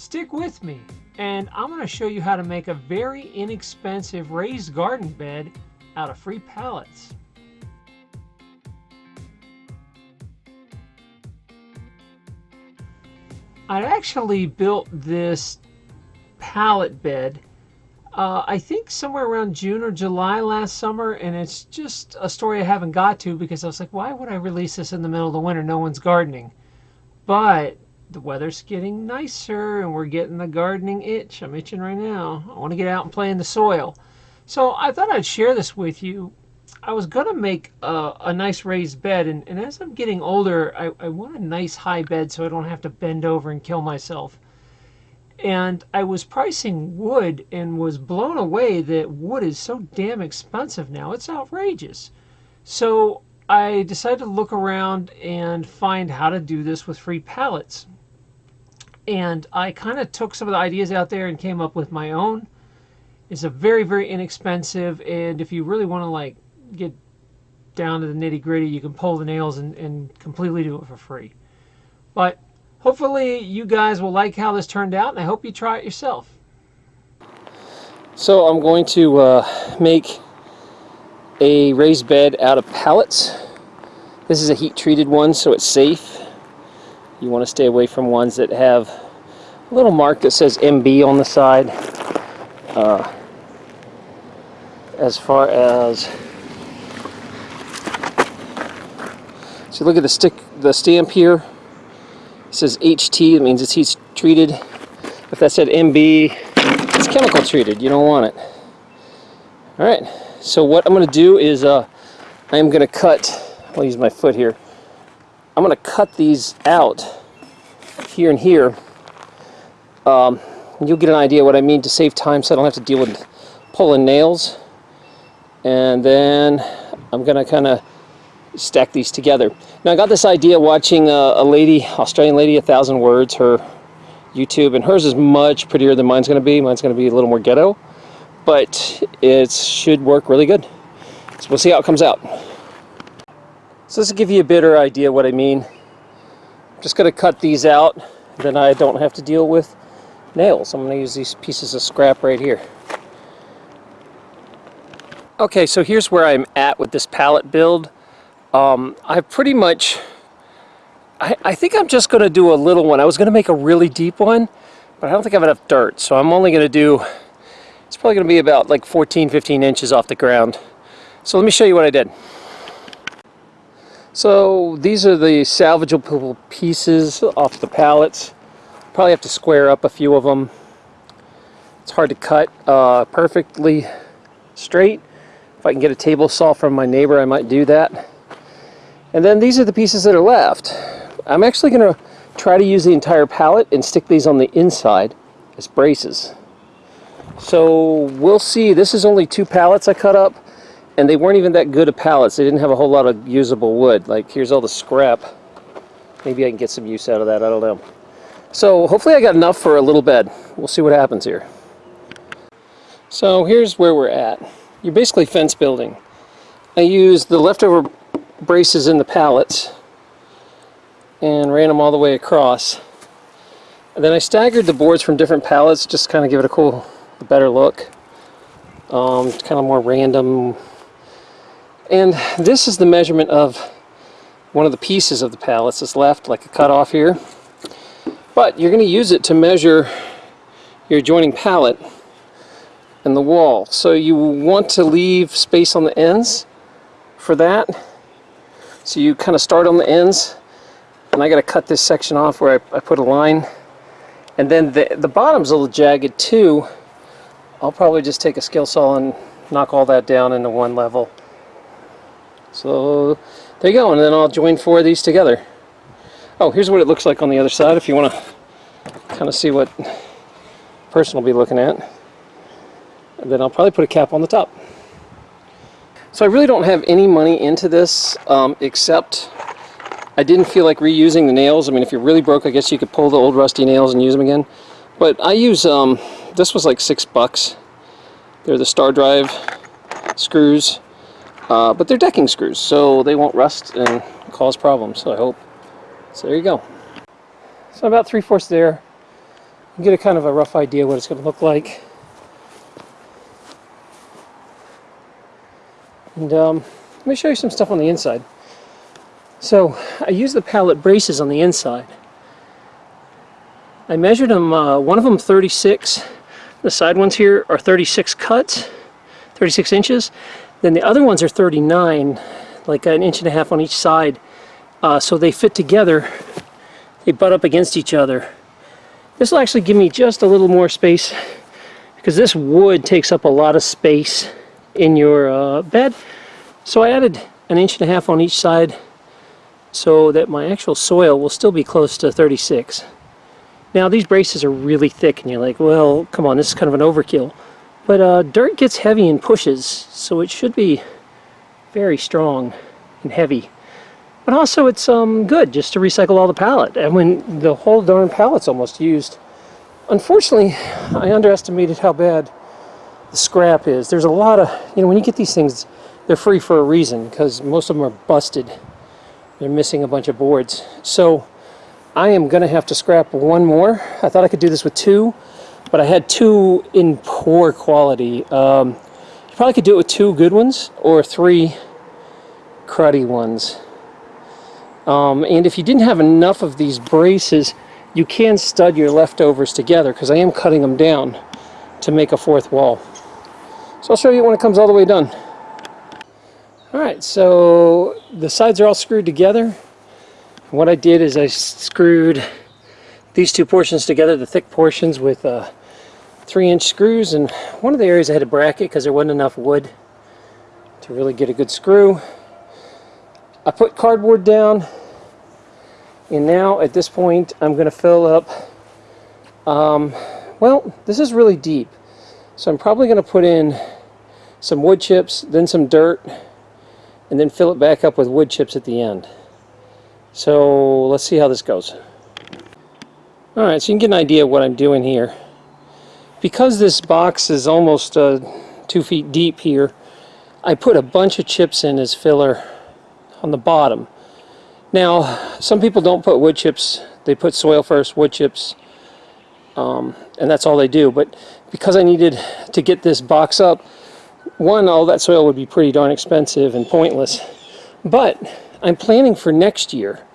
Stick with me and I'm going to show you how to make a very inexpensive raised garden bed out of free pallets. I actually built this pallet bed uh, I think somewhere around June or July last summer, and it's just a story I haven't got to because I was like, why would I release this in the middle of the winter? No one's gardening. But the weather's getting nicer, and we're getting the gardening itch. I'm itching right now. I want to get out and play in the soil. So I thought I'd share this with you. I was going to make a, a, nice raised bed, and, and as I'm getting older, I, I want a nice high bed so I don't have to bend over and kill myself and I was pricing wood and was blown away that wood is so damn expensive now. It's outrageous. So I decided to look around and find how to do this with free pallets. And I kind of took some of the ideas out there and came up with my own. It's a very, very inexpensive, and if you really want to like get down to the nitty gritty, you can pull the nails and, and completely do it for free. But hopefully you guys will like how this turned out and I hope you try it yourself. So I'm going to uh, make a raised bed out of pallets. This is a heat treated one so it's safe. You want to stay away from ones that have a little mark that says MB on the side. Uh, as far as so look at the stick the stamp here it says HT, it means it's heat treated. If that said MB, it's chemical treated. You don't want it. All right, so what I'm going to do is uh, I'm going to cut, I'll use my foot here. I'm going to cut these out here and here. Um, you'll get an idea what I mean to save time so I don't have to deal with pulling nails. And then I'm going to kind of stack these together. Now I got this idea watching a, a lady, Australian lady, A Thousand Words, her YouTube, and hers is much prettier than mine's going to be. Mine's going to be a little more ghetto, but it should work really good. So we'll see how it comes out. So this will give you a better idea what I mean. I'm just going to cut these out, then I don't have to deal with nails. I'm going to use these pieces of scrap right here. Okay, so here's where I'm at with this pallet build. Um, I pretty much, I, I think I'm just going to do a little one. I was going to make a really deep one, but I don't think I have enough dirt. So I'm only going to do, it's probably going to be about like 14, 15 inches off the ground. So let me show you what I did. So these are the salvageable pieces off the pallets. Probably have to square up a few of them. It's hard to cut uh, perfectly straight. If I can get a table saw from my neighbor, I might do that. And then these are the pieces that are left. I'm actually going to try to use the entire pallet and stick these on the inside as braces. So we'll see. This is only two pallets I cut up and they weren't even that good of pallets. They didn't have a whole lot of usable wood. Like here's all the scrap. Maybe I can get some use out of that. I don't know. So hopefully I got enough for a little bed. We'll see what happens here. So here's where we're at. You're basically fence building. I used the leftover braces in the pallets and ran them all the way across. And then I staggered the boards from different pallets just kind of give it a cool, better look. Um, kind of more random. And this is the measurement of one of the pieces of the pallets that's left, like a cutoff here. But you're going to use it to measure your adjoining pallet and the wall. So you want to leave space on the ends for that. So you kind of start on the ends, and I got to cut this section off where I, I put a line. And then the, the bottom's a little jagged too. I'll probably just take a skill saw and knock all that down into one level. So there you go, and then I'll join four of these together. Oh, here's what it looks like on the other side if you want to kind of see what person will be looking at. And then I'll probably put a cap on the top. So I really don't have any money into this um, except I didn't feel like reusing the nails. I mean, if you're really broke, I guess you could pull the old rusty nails and use them again. But I use, um, this was like six bucks. They're the Star Drive screws, uh, but they're decking screws, so they won't rust and cause problems, so I hope. So there you go. So about three-fourths there. You get a kind of a rough idea what it's going to look like. And um, let me show you some stuff on the inside. So I use the pallet braces on the inside. I measured them, uh, one of them 36, the side ones here are 36 cuts, 36 inches. Then the other ones are 39, like an inch and a half on each side. Uh, so they fit together, they butt up against each other. This will actually give me just a little more space because this wood takes up a lot of space in your uh, bed. So I added an inch and a half on each side so that my actual soil will still be close to 36. Now these braces are really thick and you're like, well, come on, this is kind of an overkill. But uh, dirt gets heavy and pushes, so it should be very strong and heavy. But also it's um, good just to recycle all the pallet. And when the whole darn pallet's almost used. Unfortunately, I underestimated how bad the scrap is. There's a lot of, you know, when you get these things, they're free for a reason because most of them are busted. They're missing a bunch of boards. So I am going to have to scrap one more. I thought I could do this with two, but I had two in poor quality. Um, you probably could do it with two good ones or three cruddy ones. Um, and if you didn't have enough of these braces, you can stud your leftovers together because I am cutting them down to make a fourth wall. So I'll show you when it comes all the way done. Alright, so the sides are all screwed together. What I did is I screwed these two portions together, the thick portions with uh, three inch screws and one of the areas I had a bracket because there wasn't enough wood to really get a good screw. I put cardboard down and now at this point I'm going to fill up um, well this is really deep so I'm probably going to put in some wood chips then some dirt and then fill it back up with wood chips at the end. So let's see how this goes. Alright, so you can get an idea of what I'm doing here. Because this box is almost uh, two feet deep here, I put a bunch of chips in as filler on the bottom. Now, some people don't put wood chips. They put soil first, wood chips, um, and that's all they do. But because I needed to get this box up, one, all that soil would be pretty darn expensive and pointless. But I'm planning for next year.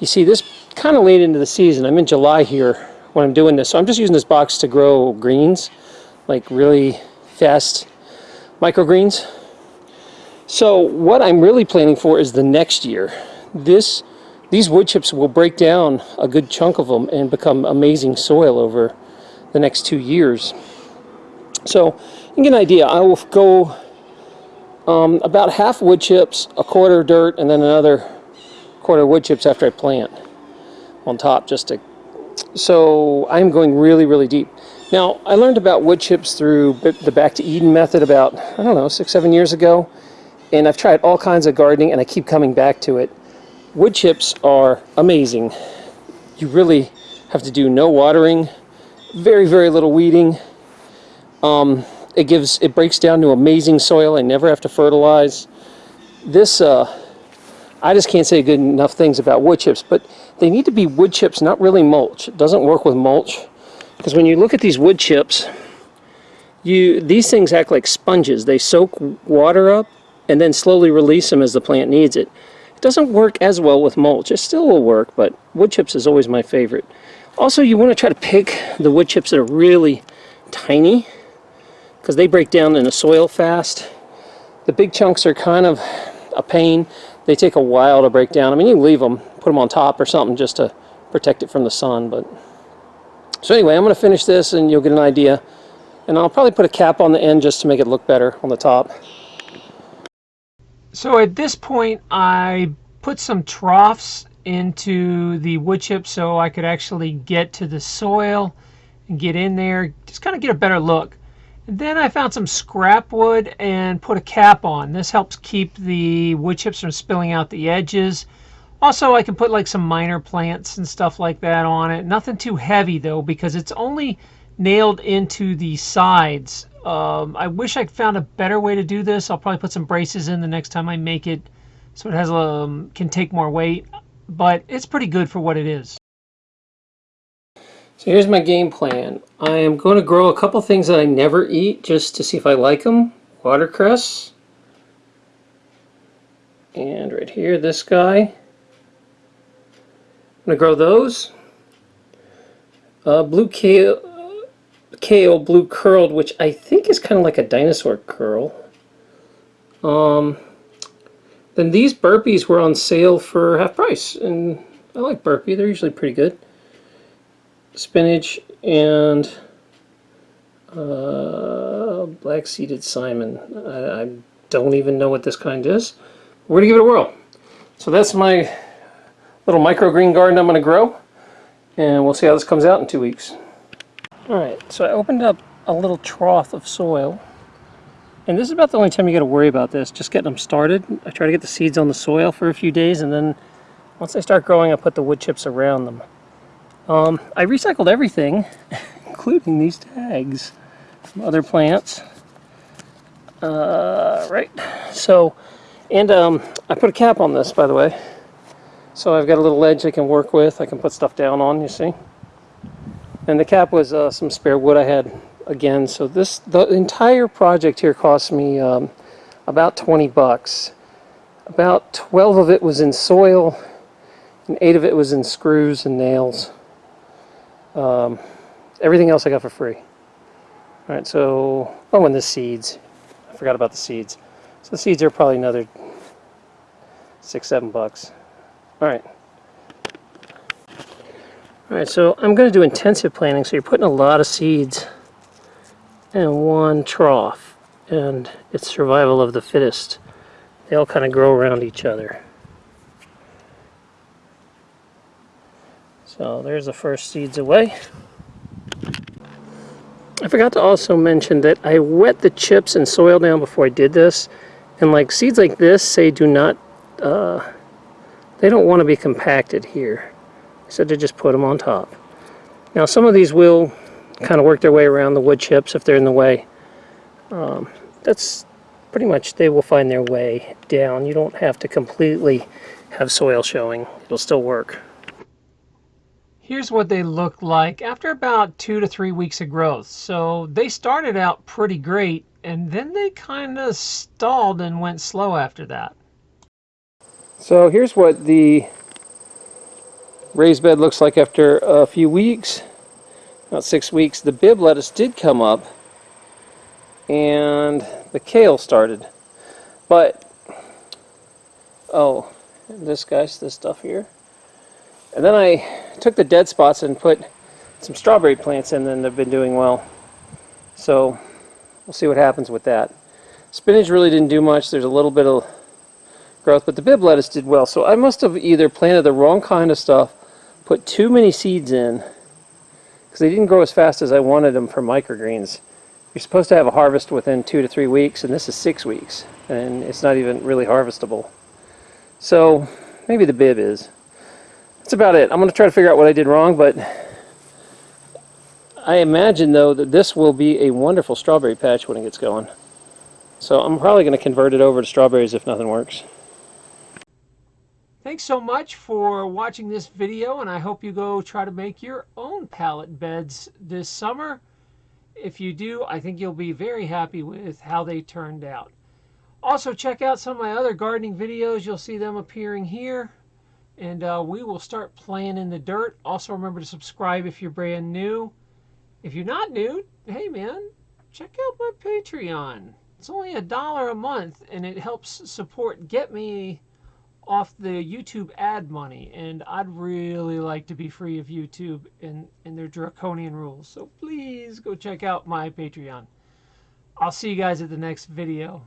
You see, this kind of late into the season. I'm in July here when I'm doing this. So I'm just using this box to grow greens, like really fast microgreens. So what I'm really planning for is the next year. This, These wood chips will break down a good chunk of them and become amazing soil over the next two years. So you can get an idea. I will go um, about half wood chips, a quarter dirt, and then another quarter wood chips after I plant on top just to so I'm going really really deep. Now I learned about wood chips through the back to Eden method about I don't know six seven years ago. And I've tried all kinds of gardening and I keep coming back to it. Wood chips are amazing. You really have to do no watering very very little weeding. Um, it gives it breaks down to amazing soil. I never have to fertilize. This uh, I just can't say good enough things about wood chips but they need to be wood chips not really mulch. It doesn't work with mulch. Because when you look at these wood chips you these things act like sponges. They soak water up and then slowly release them as the plant needs it. It doesn't work as well with mulch. It still will work but wood chips is always my favorite. Also you want to try to pick the wood chips that are really tiny because they break down in the soil fast. The big chunks are kind of a pain. They take a while to break down. I mean, you leave them, put them on top or something just to protect it from the sun. But So anyway, I'm going to finish this and you'll get an idea. And I'll probably put a cap on the end just to make it look better on the top. So at this point, I put some troughs into the wood chip so I could actually get to the soil and get in there, just kind of get a better look. Then I found some scrap wood and put a cap on. This helps keep the wood chips from spilling out the edges. Also, I can put like some minor plants and stuff like that on it. Nothing too heavy though because it's only nailed into the sides. Um, I wish I found a better way to do this. I'll probably put some braces in the next time I make it so it has um, can take more weight. But it's pretty good for what it is. So here's my game plan. I am going to grow a couple things that I never eat just to see if I like them. Watercress. And right here, this guy. I'm going to grow those. Uh, blue kale, kale, blue curled, which I think is kind of like a dinosaur curl. Um, then these Burpees were on sale for half price, and I like Burpee. They're usually pretty good. Spinach and uh, black seeded Simpson. I, I, don't even know what this kind is. We're going to give it a whirl. So that's my little microgreen garden I'm going to grow. And we'll see how this comes out in two weeks. Alright, so I opened up a little trough of soil. And this is about the only time you got to worry about this, just getting them started. I try to get the seeds on the soil for a few days, and then once they start growing, I put the wood chips around them. Um, I recycled everything, including these tags from other plants. Uh, right, so, and um, I put a cap on this, by the way. So I've got a little ledge I can work with. I can put stuff down on, you see. And the cap was uh, some spare wood I had again. So this, the entire project here cost me um, about 20 bucks. About 12 of it was in soil and 8 of it was in screws and nails. Um, everything else I got for free. Alright, so, oh, and the seeds. I forgot about the seeds. So the seeds are probably another six, seven bucks. Alright. Alright, so I'm going to do intensive planting, so you're putting a lot of seeds in one trough, and it's survival of the fittest. They all kind of grow around each other. So there's the first seeds away. I forgot to also mention that I wet the chips and soil down before I did this. And like seeds like this say do not, uh, they don't want to be compacted here. So to just put them on top. Now some of these will kind of work their way around the wood chips if they're in the way. Um, that's pretty much, they will find their way down. You don't have to completely have soil showing. It'll still work. Here's what they look like after about two to three weeks of growth. So they started out pretty great and then they kind of stalled and went slow after that. So here's what the raised bed looks like after a few weeks, about six weeks. The Bibb lettuce did come up and the kale started. But, oh, this guy's this stuff here. And then I took the dead spots and put some strawberry plants in and they've been doing well. So we'll see what happens with that. Spinach really didn't do much. There's a little bit of growth, but the Bibb lettuce did well. So I must have either planted the wrong kind of stuff, put too many seeds in, because they didn't grow as fast as I wanted them for microgreens. You're supposed to have a harvest within two to three weeks, and this is six weeks, and it's not even really harvestable. So maybe the Bibb is. That's about it. I'm going to try to figure out what I did wrong, but I imagine, though, that this will be a wonderful strawberry patch when it gets going. So I'm probably going to convert it over to strawberries if nothing works. Thanks so much for watching this video, and I hope you go try to make your own pallet beds this summer. If you do, I think you'll be very happy with how they turned out. Also, check out some of my other gardening videos. You'll see them appearing here and uh, we will start playing in the dirt. Also, remember to subscribe if you're brand new. If you're not new, hey man, check out my Patreon. It's only a dollar a month, and it helps support get me off the YouTube ad money. And I'd really like to be free of YouTube and, and their draconian rules. So please go check out my Patreon. I'll see you guys at the next video.